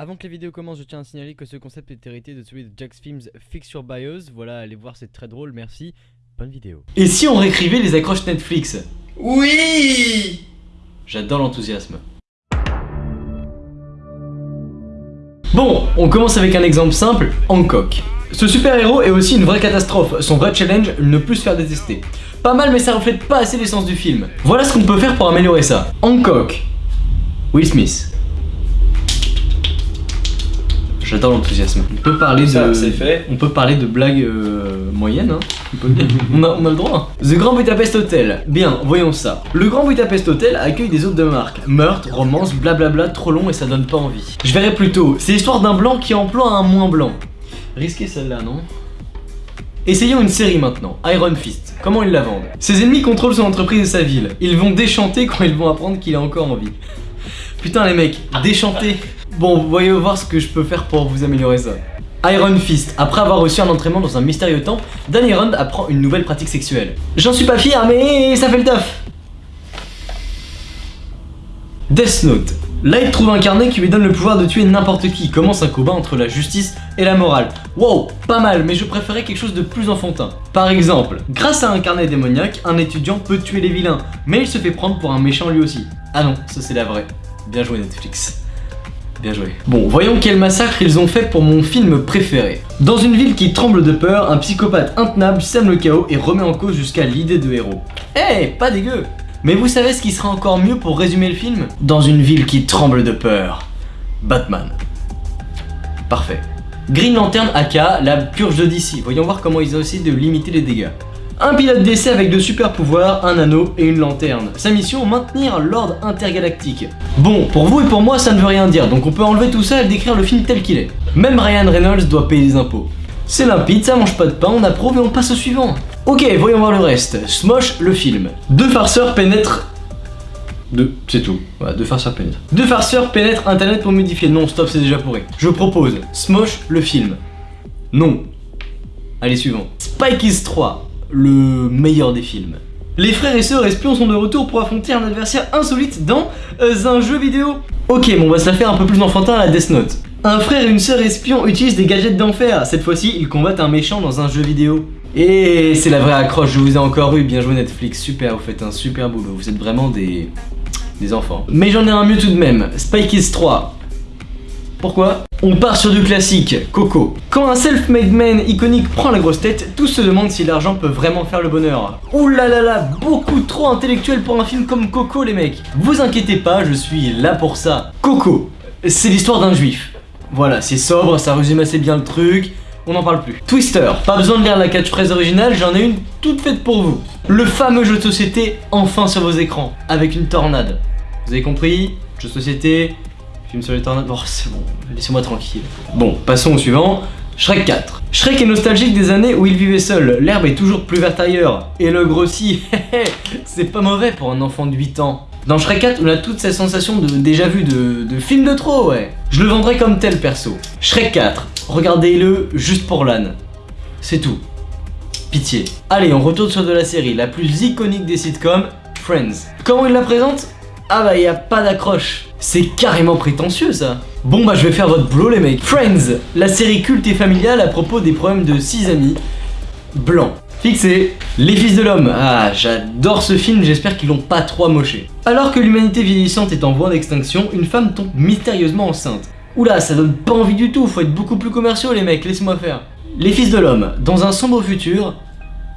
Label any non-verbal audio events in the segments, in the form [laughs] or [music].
Avant que la vidéo commence, je tiens à signaler que ce concept est hérité de celui de Jack's Films Fix Your Bios. Voilà, allez voir, c'est très drôle, merci. Bonne vidéo. Et si on réécrivait les accroches Netflix? Oui J'adore l'enthousiasme. Bon, on commence avec un exemple simple, Hancock. Ce super-héros est aussi une vraie catastrophe, son vrai challenge, ne plus se faire détester. Pas mal mais ça reflète pas assez l'essence du film. Voilà ce qu'on peut faire pour améliorer ça. Hancock. Will Smith. J'adore l'enthousiasme. On peut parler Ça, de... c'est fait. On peut parler de blagues euh, moyennes, hein. on, peut le dire. [laughs] on, a, on a le droit. The Grand Budapest Hotel. Bien, voyons ça. Le Grand Budapest Hotel accueille des hôtes de marque. Meurtre, romance, blablabla, trop long et ça donne pas envie. Je verrai plutôt. C'est l'histoire d'un blanc qui emploie un moins blanc. Risqué celle-là, non? Essayons une série maintenant, Iron Fist. Comment ils la vendent? Ses ennemis contrôlent son entreprise et sa ville. Ils vont déchanter quand ils vont apprendre qu'il a encore envie. [laughs] Putain les mecs, déchanter Bon, voyons voir ce que je peux faire pour vous améliorer ça. Iron Fist, après avoir reçu un entraînement dans un mystérieux temple, Danny Rand apprend une nouvelle pratique sexuelle. J'en suis pas fier, mais ça fait le taf Death Note. Il trouve un carnet qui lui donne le pouvoir de tuer n'importe qui. Commence un combat entre la justice et la morale? Wow, pas mal, mais je préférais quelque chose de plus enfantin. Par exemple, grâce à un carnet démoniaque, un étudiant peut tuer les vilains, mais il se fait prendre pour un méchant lui aussi. Ah non, ça c'est la vraie. Bien joué Netflix. Bien joué. Bon, voyons quel massacre ils ont fait pour mon film préféré. Dans une ville qui tremble de peur, un psychopathe intenable sème le chaos et remet en cause jusqu'à l'idée de héros. Eh, pas dégueu Mais vous savez ce qui serait encore mieux pour résumer le film? Dans une ville qui tremble de peur. Batman. Parfait. Green Lantern aka la purge de DC. Voyons voir comment ils ont essayé de limiter les dégâts. Un pilote d'essai avec de super pouvoirs, un anneau et une lanterne. Sa mission, maintenir l'ordre intergalactique. Bon, pour vous et pour moi, ça ne veut rien dire, donc on peut enlever tout ça et décrire le film tel qu'il est. Même Ryan Reynolds doit payer des impôts. C'est limpide, ça mange pas de pain, on approuve et on passe au suivant. Ok, voyons voir le reste. Smosh, le film. Deux farceurs pénètrent... Deux, c'est tout. Voilà, deux farceurs pénètrent. Deux farceurs pénètrent Internet pour modifier. Non, stop, c'est déjà pourri. Je propose Smosh, le film. Non. Allez, suivant. Spike is 3 le meilleur des films. Les frères et sœurs espions sont de retour pour affronter un adversaire insolite dans euh, un jeu vidéo. Ok, bon, on va se la faire un peu plus enfantin à la Death Note. Un frère et une sœur espion utilisent des gadgets d'enfer. Cette fois-ci, ils combattent un méchant dans un jeu vidéo. Et c'est la vraie accroche, je vous ai encore eu. Bien joué Netflix, super, vous faites un super boulot. Vous êtes vraiment des... des enfants. Mais j'en ai un mieux tout de même. Spike is 3. Pourquoi On part sur du classique, Coco. Quand un self-made man iconique prend la grosse tête, tous se demandent si l'argent peut vraiment faire le bonheur. Ouh là là là, beaucoup trop intellectuel pour un film comme Coco les mecs. Vous inquiétez pas, je suis là pour ça. Coco, c'est l'histoire d'un juif. Voilà, c'est sobre, ça résume assez bien le truc, on n'en parle plus. Twister, pas besoin de lire la catchphrase originale, j'en ai une toute faite pour vous. Le fameux jeu de société, enfin sur vos écrans, avec une tornade. Vous avez compris? Jeu de société, Film sur les tornades. Oh, c'est bon, laissez-moi tranquille. Bon, passons au suivant. Shrek 4. Shrek est nostalgique des années où il vivait seul. L'herbe est toujours plus verte ailleurs. Et le grossit. [laughs] c'est pas mauvais pour un enfant de 8 ans. Dans Shrek 4, on a toute cette sensation de déjà vu de, de film de trop, ouais. Je le vendrais comme tel perso. Shrek 4. Regardez-le juste pour l'âne. C'est tout. Pitié. Allez, on retourne sur de la série, la plus iconique des sitcoms, Friends. Comment il la présente? Ah bah y a pas d'accroche. C'est carrément prétentieux ça. Bon bah je vais faire votre boulot les mecs. Friends, la série culte et familiale à propos des problèmes de 6 amis blancs. Fixé. Les Fils de l'Homme. Ah, j'adore ce film, j'espère qu'ils l'ont pas trop amoché. Alors que l'humanité vieillissante est en voie d'extinction, une femme tombe mystérieusement enceinte. Oula, ça donne pas envie du tout, faut être beaucoup plus commerciaux les mecs, laissez-moi faire. Les Fils de l'Homme, dans un sombre futur,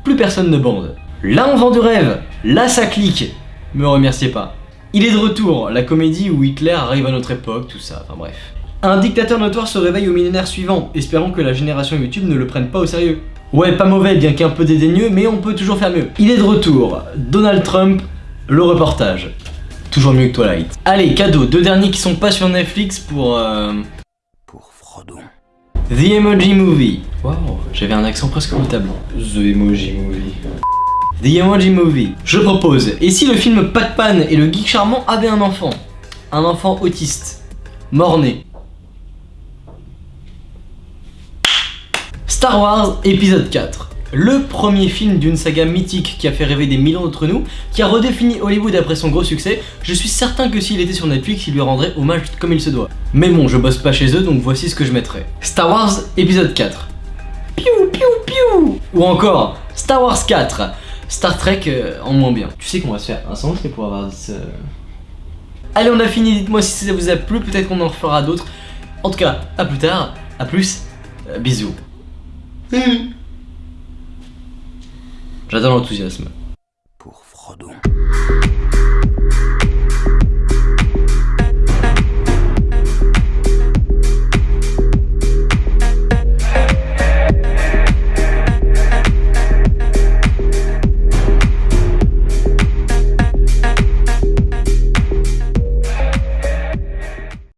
plus personne ne bande. Là on vend du rêve, là ça clique. Me remerciez pas. Il est de retour, la comédie où Hitler arrive à notre époque, tout ça, enfin bref. Un dictateur notoire se réveille au millénaire suivant, espérant que la génération YouTube ne le prenne pas au sérieux. Ouais, pas mauvais, bien qu'un peu dédaigneux, mais on peut toujours faire mieux. Il est de retour, Donald Trump, le reportage. Toujours mieux que Twilight. Allez, cadeau, deux derniers qui sont pas sur Netflix pour... Euh... Pour Frodon. The Emoji Movie. Waouh, j'avais un accent presque notable. The Emoji Movie. The Emoji Movie. Je propose, et si le film Pac-Man et le geek charmant avaient un enfant? Un enfant autiste, mort-né. Star Wars épisode 4. Le premier film d'une saga mythique qui a fait rêver des millions d'entre nous, qui a redéfini Hollywood après son gros succès, je suis certain que s'il était sur Netflix, il lui rendrait hommage comme il se doit. Mais bon, je bosse pas chez eux, donc voici ce que je mettrais. Star Wars épisode 4. Piou piou piou Ou encore Star Wars 4. Star Trek euh, en moins bien. Tu sais qu'on va se faire un sandwich pour avoir ce... Allez, on a fini. Dites-moi si ça vous a plu. Peut-être qu'on en fera d'autres. En tout cas, à plus tard. À plus. Euh, bisous. J'adore l'enthousiasme. Pour Frodon.